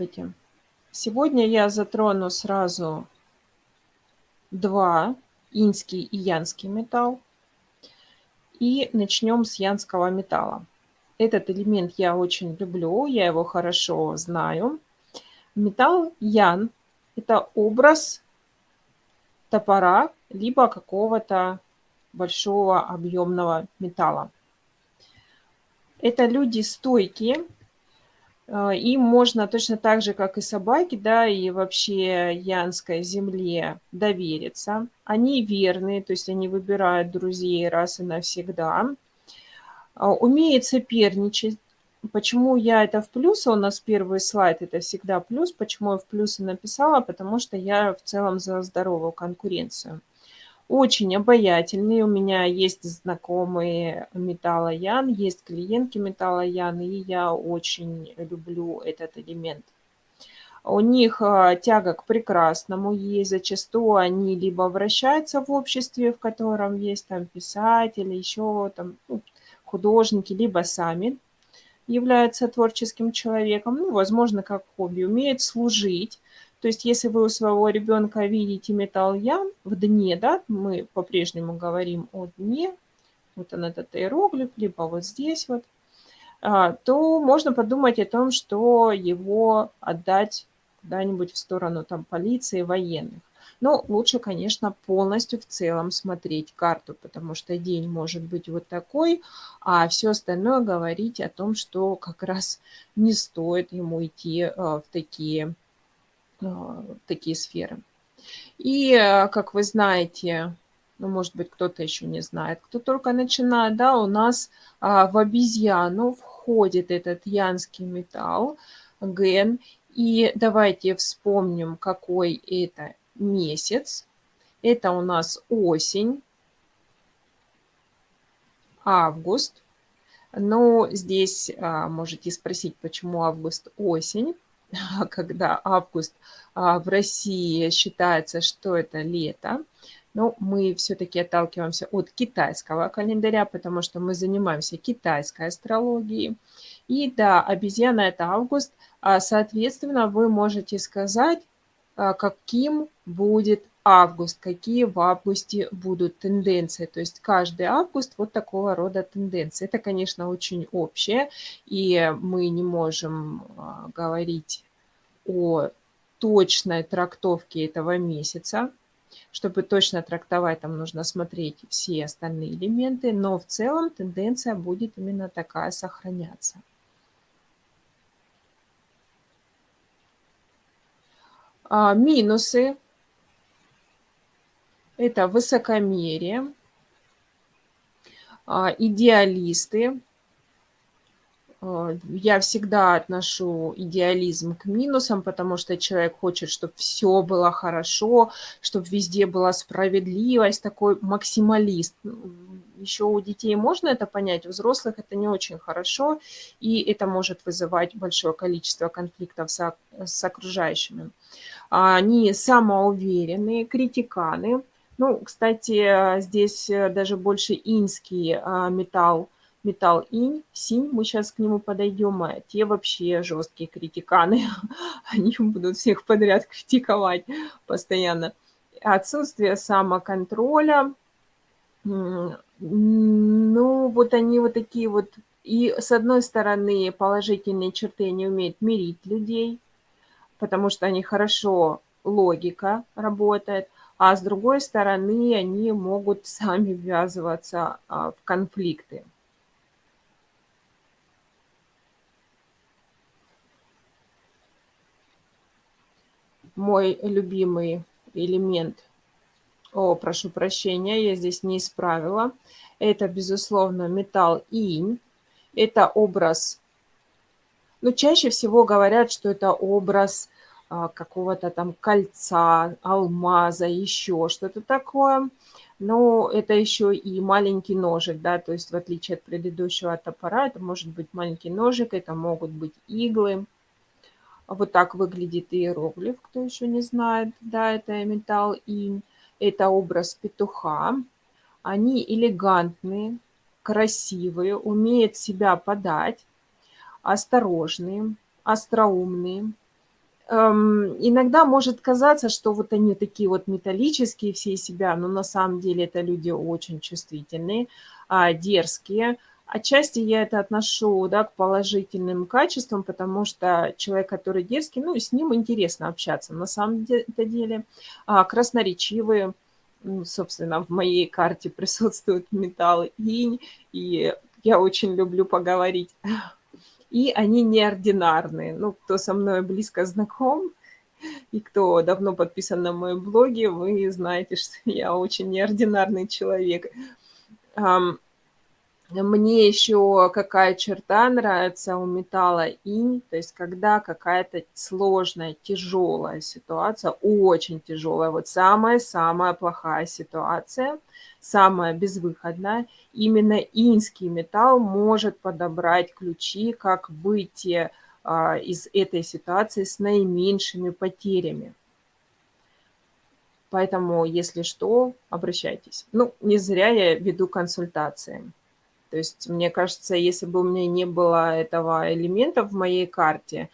Здравствуйте! Сегодня я затрону сразу 2: иньский и янский металл. И начнем с янского металла. Этот элемент я очень люблю, я его хорошо знаю. Металл ян- это образ топора либо какого-то большого объемного металла. Это люди стойкие, им можно точно так же, как и собаке, да, и вообще янской земле довериться. Они верные, то есть они выбирают друзей раз и навсегда. А, умеют соперничать. Почему я это в плюс? У нас первый слайд- это всегда плюс. Почему я в плюсы написала? Потому что я в целом за здоровую конкуренцию. Очень обаятельный. У меня есть знакомые металлоян, есть клиентки металлоян, и я очень люблю этот элемент. У них а, тяга к прекрасному есть. Зачастую они либо вращаются в обществе, в котором есть там писатели, еще там ну, художники, либо сами являются творческим человеком. Ну, возможно, как хобби. Умеют служить то есть если вы у своего ребенка видите металл ян в дне, да, мы по-прежнему говорим о дне, вот он этот иероглиф, либо вот здесь вот, а, то можно подумать о том, что его отдать куда-нибудь в сторону там полиции, военных. Но лучше, конечно, полностью в целом смотреть карту, потому что день может быть вот такой, а все остальное говорить о том, что как раз не стоит ему идти а, в такие такие сферы. И, э, как вы знаете, ну, может быть, кто-то еще не знает, кто только начинает, да, у нас а, в обезьяну входит этот янский металл, ген. И давайте вспомним, какой это месяц. Это у нас осень, август. Но здесь а, можете спросить, почему август осень. когда август а, в России считается, что это лето, но мы все-таки отталкиваемся от китайского календаря, потому что мы занимаемся китайской астрологией. И да, обезьяна – это август. А, соответственно, вы можете сказать, каким будет август, какие в августе будут тенденции. То есть каждый август вот такого рода тенденции. Это, конечно, очень общее, и мы не можем а, говорить о точной трактовке этого месяца. Чтобы точно трактовать, там нужно смотреть все остальные элементы, но в целом тенденция будет именно такая сохраняться. Минусы это высокомерие, а, идеалисты. А, я всегда отношу идеализм к минусам, потому что человек хочет, чтобы все было хорошо, чтобы везде была справедливость, такой максималист. Еще у детей можно это понять, у взрослых это не очень хорошо, и это может вызывать большое количество конфликтов с, с окружающими. Они самоуверенные, критиканы, ну, кстати, здесь э, даже больше инский а, металл, металл инь, синь, мы сейчас к нему подойдем, а те вообще жесткие критиканы, они будут всех подряд критиковать постоянно. Отсутствие самоконтроля, ну, вот они вот такие вот, и с одной стороны положительные черты, они умеют мирить людей, потому что они хорошо, логика работает, а с другой стороны они могут сами ввязываться а, в конфликты. Мой любимый элемент, о, прошу прощения, я здесь не исправила, это, безусловно, металл инь. Это образ, ну, чаще всего говорят, что это образ а, какого-то там кольца, алмаза, еще что-то такое. Но это еще и маленький ножик, да, то есть в отличие от предыдущего топора, это может быть маленький ножик, это могут быть иглы. Вот так выглядит иероглиф, кто еще не знает, да, это металл инь. Это образ петуха. Они элегантные, красивые, умеют себя подать, осторожные, остроумные, эм, иногда может казаться, что вот они такие вот металлические все себя, но на самом деле это люди очень чувствительные, а, дерзкие. Отчасти я это отношу, да, к положительным качествам, потому что человек, который дерзкий, ну, с ним интересно общаться на самом деле. А, красноречивые, собственно, в моей карте присутствует металл инь, и я очень люблю поговорить. И они неординарные. Ну, кто со мной близко знаком, и кто давно подписан на мои блоги, вы знаете, что я очень неординарный человек. Мне еще какая черта нравится у металла инь, то есть когда какая-то сложная, тяжелая ситуация, очень тяжелая, вот самая-самая плохая ситуация, самая безвыходная, именно инский металл может подобрать ключи, как выйти а, из этой ситуации с наименьшими потерями. Поэтому, если что, обращайтесь. Ну, не зря я веду консультации. То есть, мне кажется, если бы у меня не было этого элемента в моей карте,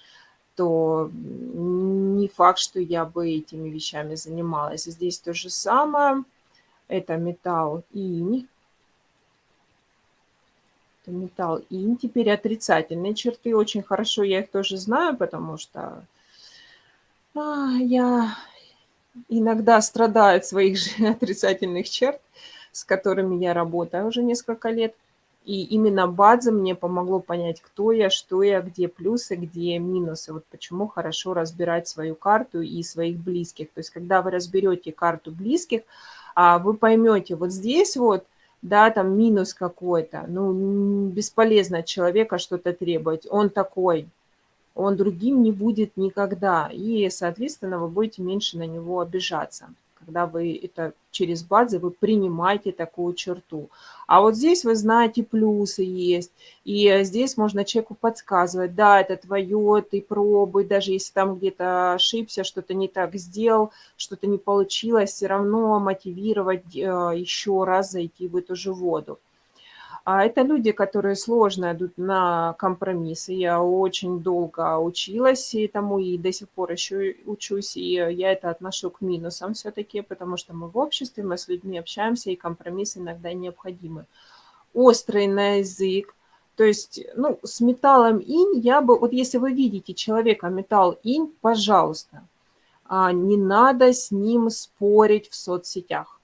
то не факт, что я бы этими вещами занималась. Здесь то же самое. Это металл инь. Это металл инь. Теперь отрицательные черты. Очень хорошо я их тоже знаю, потому что а, я иногда страдаю от своих же отрицательных черт, с которыми я работаю уже несколько лет. И именно Бадзе мне помогло понять, кто я, что я, где плюсы, где минусы. Вот почему хорошо разбирать свою карту и своих близких. То есть, когда вы разберете карту близких, а вы поймете, вот здесь вот, да, там минус какой-то, ну, бесполезно от человека что-то требовать. Он такой, он другим не будет никогда. И, соответственно, вы будете меньше на него обижаться когда вы это через базы, вы принимаете такую черту. А вот здесь вы знаете, плюсы есть, и здесь можно человеку подсказывать, да, это твое, ты пробуй, даже если там где-то ошибся, что-то не так сделал, что-то не получилось, все равно мотивировать э, еще раз зайти в эту же воду. А это люди, которые сложно идут на компромиссы. Я очень долго училась этому и до сих пор еще учусь, и я это отношу к минусам все-таки, потому что мы в обществе, мы с людьми общаемся, и компромиссы иногда необходимы. Острый на язык, то есть, ну, с металлом инь я бы, вот если вы видите человека металл инь, пожалуйста, а, не надо с ним спорить в соцсетях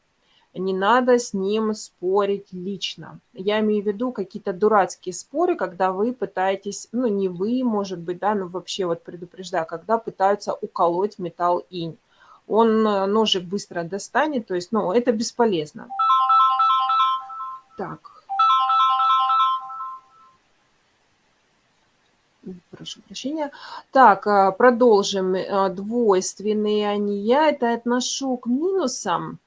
не надо с ним спорить лично. Я имею в виду какие-то дурацкие споры, когда вы пытаетесь, ну не вы, может быть, да, но вообще вот предупреждаю, когда пытаются уколоть металл инь. Он э, ножик быстро достанет, то есть, ну, это бесполезно. Так. Прошу прощения. Так, э, продолжим. Э, двойственные они. Я это отношу к минусам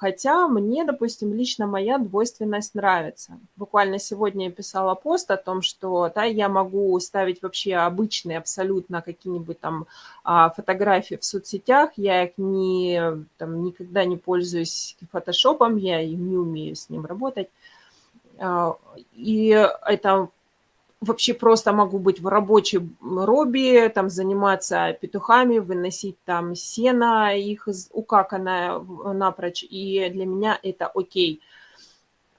Хотя мне, допустим, лично моя двойственность нравится. Буквально сегодня я писала пост о том, что да, я могу ставить вообще обычные абсолютно какие-нибудь там а, фотографии в соцсетях. Я их не, там, никогда не пользуюсь фотошопом, я не умею с ним работать. А, и это вообще просто могу быть в рабочем робе, там заниматься петухами, выносить там сено, их укаканное напрочь, и для меня это окей.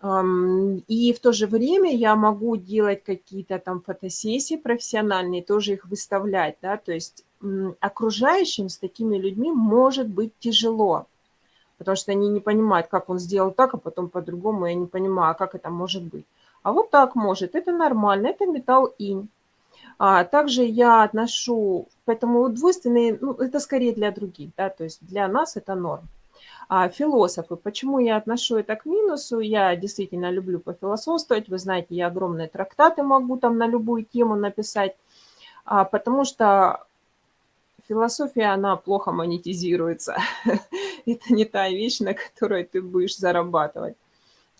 И в то же время я могу делать какие-то там фотосессии профессиональные, тоже их выставлять, да, то есть окружающим с такими людьми может быть тяжело, потому что они не понимают, как он сделал так, а потом по-другому, я не понимаю, а как это может быть. А вот так может. Это нормально, это металл инь. А также я отношу, поэтому двойственные, ну, это скорее для других, да, то есть для нас это норм. А философы, почему я отношу это к минусу? Я действительно люблю пофилософствовать, вы знаете, я огромные трактаты могу там на любую тему написать, а, потому что философия, она плохо монетизируется. это не та вещь, на которой ты будешь зарабатывать.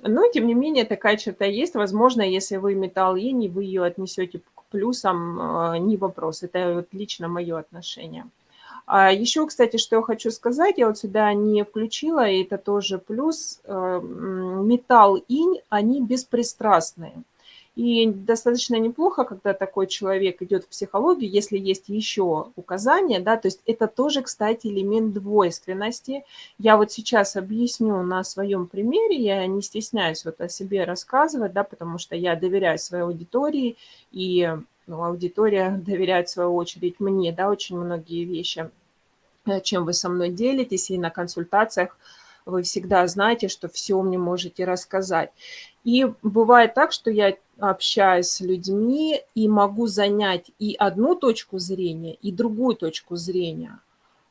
Но, тем не менее, такая черта есть. Возможно, если вы металл инь, вы ее отнесете к плюсам, а, не вопрос. Это вот лично мое отношение. А еще, кстати, что я хочу сказать, я вот сюда не включила, и это тоже плюс. Э, металл инь, они беспристрастные. И достаточно неплохо, когда такой человек идет в психологию, если есть еще указания, да, то есть это тоже, кстати, элемент двойственности. Я вот сейчас объясню на своем примере, я не стесняюсь вот о себе рассказывать, да, потому что я доверяю своей аудитории, и ну, аудитория доверяет в свою очередь мне, да, очень многие вещи, э, чем вы со мной делитесь, и на консультациях вы всегда знаете, что все мне можете рассказать. И бывает так, что я общаюсь с людьми и могу занять и одну точку зрения, и другую точку зрения.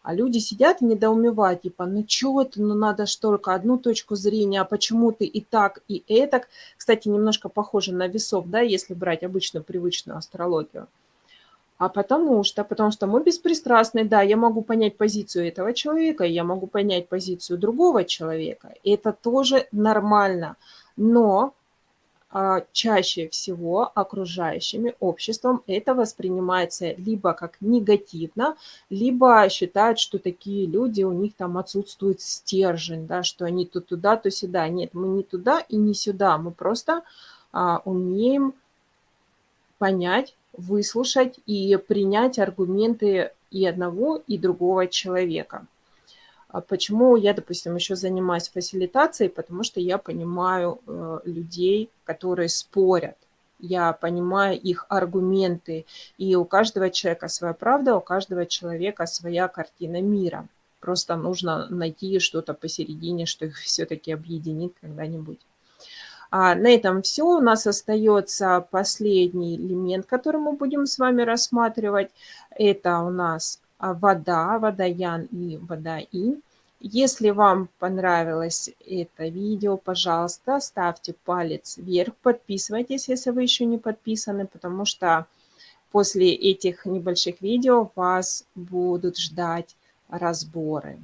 А люди сидят и недоумевают, типа, ну чего это, ну надо ж только одну точку зрения, а почему ты и так, и этак. Кстати, немножко похоже на весов, да, если брать обычную привычную астрологию. А потому что, потому что мы беспристрастны, да, я могу понять позицию этого человека, я могу понять позицию другого человека, и это тоже нормально. Но а, чаще всего окружающими обществом это воспринимается либо как негативно, либо считают, что такие люди, у них там отсутствует стержень, да, что они то туда, то сюда. Нет, мы не туда и не сюда, мы просто а, умеем понять, выслушать и принять аргументы и одного, и другого человека. А почему я, допустим, еще занимаюсь фасилитацией? Потому что я понимаю э, людей, которые спорят. Я понимаю их аргументы. И у каждого человека своя правда, у каждого человека своя картина мира. Просто нужно найти что-то посередине, что их все-таки объединит когда-нибудь. А на этом все. У нас остается последний элемент, который мы будем с вами рассматривать. Это у нас а, вода, водоян и водоинь. Если вам понравилось это видео, пожалуйста, ставьте палец вверх, подписывайтесь, если вы еще не подписаны, потому что после этих небольших видео вас будут ждать разборы.